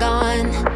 gone.